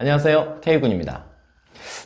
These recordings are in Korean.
안녕하세요. K군입니다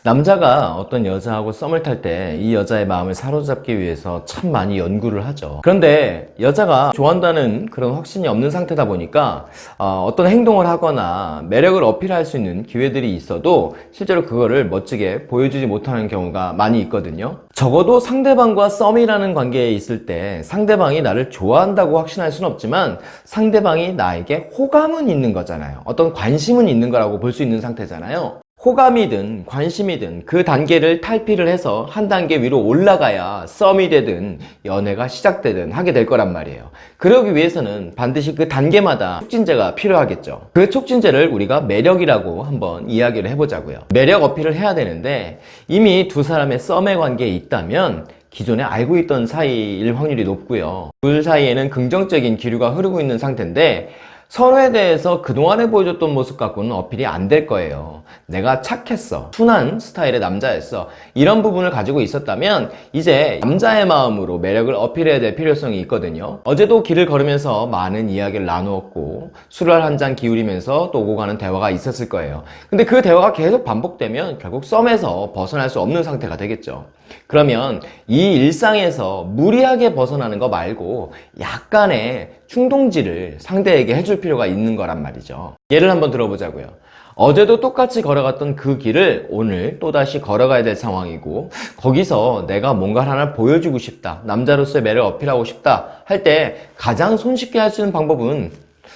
남자가 어떤 여자하고 썸을 탈 때 이 여자의 마음을 사로잡기 위해서 참 많이 연구를 하죠. 그런데 여자가 좋아한다는 그런 확신이 없는 상태다 보니까 어, 떤 행동을 하거나 매력을 어필할 수 있는 기회들이 있어도 실제로 그거를 멋지게 보여주지 못하는 경우가 많이 있거든요. 적어도 상대방과 썸이라는 관계에 있을 때 상대방이 나를 좋아한다고 확신할 수는 없지만 상대방이 나에게 호감은 있는 거잖아요. 어떤 관심은 있는 거라고 볼 수 있는 상태잖아요 호감이든 관심이든 그 단계를 탈피를 해서 한 단계 위로 올라가야 썸이 되든 연애가 시작되든 하게 될 거란 말이에요. 그러기 위해서는 반드시 그 단계마다 촉진제가 필요하겠죠. 그 촉진제를 우리가 매력이라고 한번 이야기를 해보자고요. 매력 어필을 해야 되는데 이미 두 사람의 썸의 관계에 있다면 기존에 알고 있던 사이일 확률이 높고요. 둘 사이에는 긍정적인 기류가 흐르고 있는 상태인데 서로에 대해서 그동안에 보여줬던 모습 갖고는 어필이 안 될 거예요. 내가 착했어. 순한 스타일의 남자였어. 이런 부분을 가지고 있었다면 이제 남자의 마음으로 매력을 어필해야 될 필요성이 있거든요. 어제도 길을 걸으면서 많은 이야기를 나누었고 술을 한 잔 기울이면서 또 오고 가는 대화가 있었을 거예요. 근데 그 대화가 계속 반복되면 결국 썸에서 벗어날 수 없는 상태가 되겠죠. 그러면 이 일상에서 무리하게 벗어나는 거 말고 약간의 충동지를 상대에게 해줄 필요가 있는 거란 말이죠. 예를 한번 들어보자고요. 어제도 똑같이 걸어갔던 그 길을 오늘 또다시 걸어가야 될 상황이고 거기서 내가 뭔가 하나 보여주고 싶다 남자로서의 매를 어필하고 싶다 할 때 가장 손쉽게 할 수 있는 방법은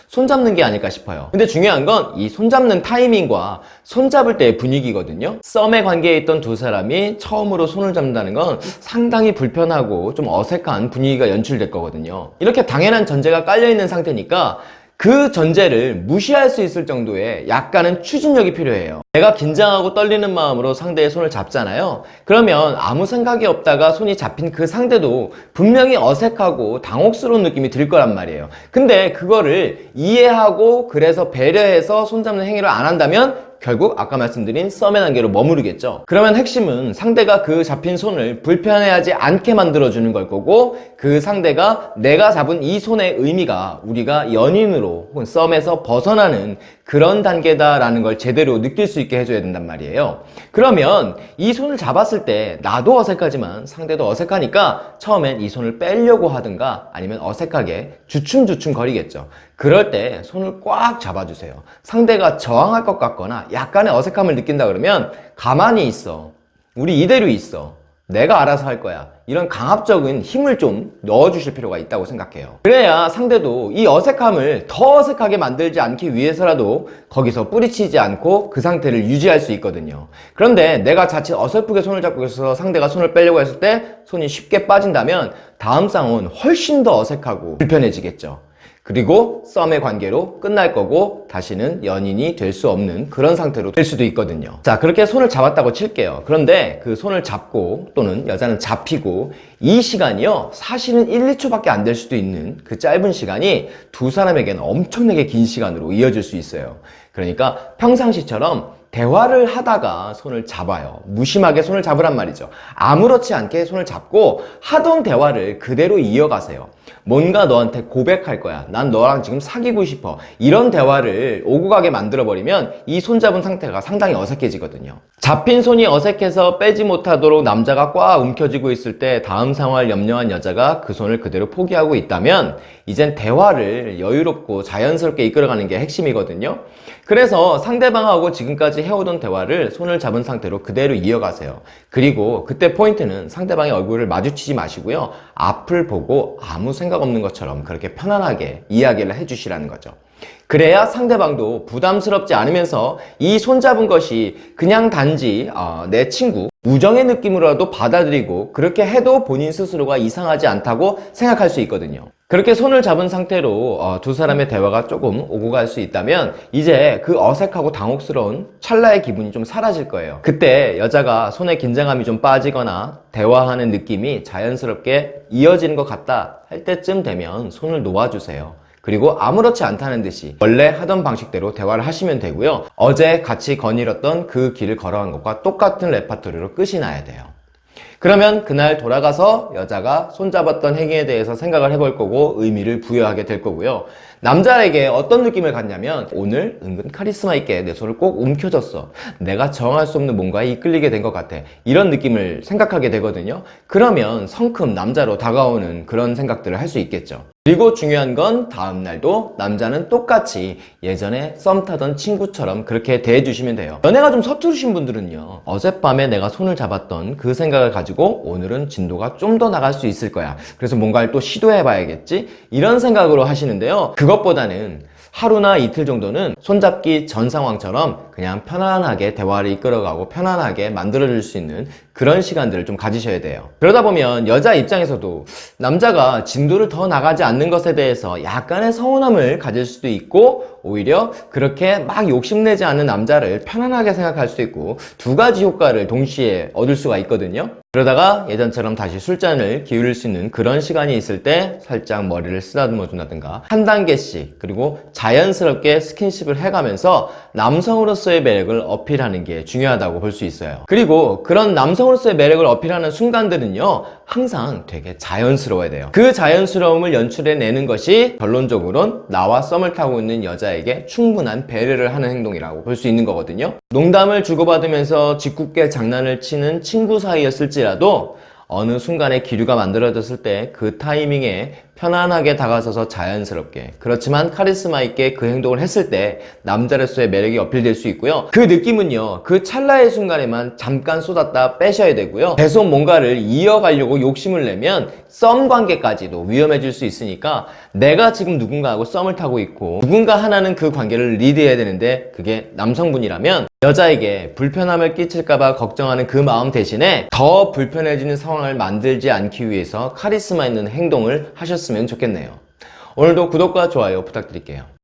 손잡는 게 아닐까 싶어요. 근데 중요한 건 이 손잡는 타이밍과 손잡을 때의 분위기거든요. 썸의 관계에 있던 두 사람이 처음으로 손을 잡는다는 건 상당히 불편하고 좀 어색한 분위기가 연출될 거거든요. 이렇게 당연한 전제가 깔려있는 상태니까 그 전제를 무시할 수 있을 정도의 약간은 추진력이 필요해요. 내가 긴장하고 떨리는 마음으로 상대의 손을 잡잖아요. 그러면 아무 생각이 없다가 손이 잡힌 그 상대도 분명히 어색하고 당혹스러운 느낌이 들 거란 말이에요. 근데 그거를 이해하고 그래서 배려해서 손잡는 행위를 안 한다면 결국 아까 말씀드린 썸의 단계로 머무르겠죠. 그러면 핵심은 상대가 그 잡힌 손을 불편해하지 않게 만들어주는 걸 거고 그 상대가 내가 잡은 이 손의 의미가 우리가 연인으로 혹은 썸에서 벗어나는 그런 단계다라는 걸 제대로 느낄 수 있게 해줘야 된단 말이에요. 그러면 이 손을 잡았을 때 나도 어색하지만 상대도 어색하니까 처음엔 이 손을 빼려고 하든가 아니면 어색하게 주춤주춤 거리겠죠. 그럴 때 손을 꽉 잡아주세요. 상대가 저항할 것 같거나 약간의 어색함을 느낀다 그러면 가만히 있어. 우리 이대로 있어. 내가 알아서 할 거야. 이런 강압적인 힘을 좀 넣어주실 필요가 있다고 생각해요. 그래야 상대도 이 어색함을 더 어색하게 만들지 않기 위해서라도 거기서 뿌리치지 않고 그 상태를 유지할 수 있거든요. 그런데 내가 자칫 어설프게 손을 잡고 있어서 상대가 손을 빼려고 했을 때 손이 쉽게 빠진다면 다음 쌍은 훨씬 더 어색하고 불편해지겠죠 그리고 썸의 관계로 끝날 거고 다시는 연인이 될 수 없는 그런 상태로 될 수도 있거든요. 자 그렇게 손을 잡았다고 칠게요. 그런데 그 손을 잡고 또는 여자는 잡히고 이 시간이요 사실은 1, 2초밖에 안 될 수도 있는 그 짧은 시간이 두 사람에게는 엄청나게 긴 시간으로 이어질 수 있어요. 그러니까 평상시처럼 대화를 하다가 손을 잡아요. 무심하게 손을 잡으란 말이죠. 아무렇지 않게 손을 잡고 하던 대화를 그대로 이어가세요 뭔가 너한테 고백할 거야. 난 너랑 지금 사귀고 싶어. 이런 대화를 오고 가게 만들어 버리면 이 손잡은 상태가 상당히 어색해지거든요. 잡힌 손이 어색해서 빼지 못하도록 남자가 꽉 움켜쥐고 있을 때 다음 상황을 염려한 여자가 그 손을 그대로 포기하고 있다면 이젠 대화를 여유롭고 자연스럽게 이끌어가는 게 핵심이거든요. 그래서 상대방하고 지금까지 해오던 대화를 손을 잡은 상태로 그대로 이어가세요. 그리고 그때 포인트는 상대방의 얼굴을 마주치지 마시고요. 앞을 보고 아무 생각 없는 것처럼 그렇게 편안하게 이야기를 해주시라는 거죠. 그래야 상대방도 부담스럽지 않으면서 이 손잡은 것이 그냥 단지 어, 내 친구 우정의 느낌으로라도 받아들이고 그렇게 해도 본인 스스로가 이상하지 않다고 생각할 수 있거든요. 그렇게 손을 잡은 상태로 어, 두 사람의 대화가 조금 오고 갈 수 있다면 이제 그 어색하고 당혹스러운 찰나의 기분이 좀 사라질 거예요. 그때 여자가 손에 긴장감이 좀 빠지거나 대화하는 느낌이 자연스럽게 이어지는 것 같다 할 때쯤 되면 손을 놓아주세요 그리고 아무렇지 않다는 듯이 원래 하던 방식대로 대화를 하시면 되고요 어제 같이 거닐었던 그 길을 걸어간 것과 똑같은 레파토리로 끝이 나야 돼요 그러면 그날 돌아가서 여자가 손잡았던 행위에 대해서 생각을 해볼 거고 의미를 부여하게 될 거고요 남자에게 어떤 느낌을 갖냐면 오늘 은근 카리스마 있게 내 손을 꼭 움켜줬어. 내가 정할 수 없는 뭔가에 이끌리게 된 것 같아. 이런 느낌을 생각하게 되거든요. 그러면 성큼 남자로 다가오는 그런 생각들을 할 수 있겠죠. 그리고 중요한 건 다음날도 남자는 똑같이 예전에 썸 타던 친구처럼 그렇게 대해주시면 돼요. 연애가 좀 서투르신 분들은요. 어젯밤에 내가 손을 잡았던 그 생각을 가지고 오늘은 진도가 좀 더 나갈 수 있을 거야. 그래서 뭔가를 또 시도해 봐야겠지? 이런 생각으로 하시는데요. 그것보다는 하루나 이틀 정도는 손잡기 전 상황처럼 그냥 편안하게 대화를 이끌어가고 편안하게 만들어줄 수 있는 그런 시간들을 좀 가지셔야 돼요. 그러다 보면 여자 입장에서도 남자가 진도를 더 나가지 않는 것에 대해서 약간의 서운함을 가질 수도 있고 오히려 그렇게 막 욕심내지 않는 남자를 편안하게 생각할 수도 있고 두 가지 효과를 동시에 얻을 수가 있거든요. 그러다가 예전처럼 다시 술잔을 기울일 수 있는 그런 시간이 있을 때 살짝 머리를 쓰다듬어 준다든가 한 단계씩 그리고 자연스럽게 스킨십을 해가면서 남성으로서의 매력을 어필하는 게 중요하다고 볼 수 있어요. 그리고 그런 남성으로서의 매력을 어필하는 순간들은요 항상 되게 자연스러워야 돼요. 그 자연스러움을 연출해내는 것이 결론적으로는 나와 썸을 타고 있는 여자에게 충분한 배려를 하는 행동이라고 볼 수 있는 거거든요. 농담을 주고받으면서 짓궂게 장난을 치는 친구 사이였을지 라도 어느 순간에 기류가 만들어졌을 때 그 타이밍에 편안하게 다가서서 자연스럽게. 그렇지만 카리스마 있게 그 행동을 했을 때 남자로서의 매력이 어필될 수 있고요. 그 느낌은요 그 찰나의 순간에만 잠깐 쏟았다 빼셔야 되고요. 계속 뭔가를 이어가려고 욕심을 내면 썸 관계까지도 위험해질 수 있으니까 내가 지금 누군가하고 썸을 타고 있고 누군가 하나는 그 관계를 리드해야 되는데 그게 남성분이라면 여자에게 불편함을 끼칠까봐 걱정하는 그 마음 대신에 더 불편해지는 상황을 만들지 않기 위해서 카리스마 있는 행동을 하셨으면 좋겠네요. 오늘도 구독과 좋아요 부탁드릴게요.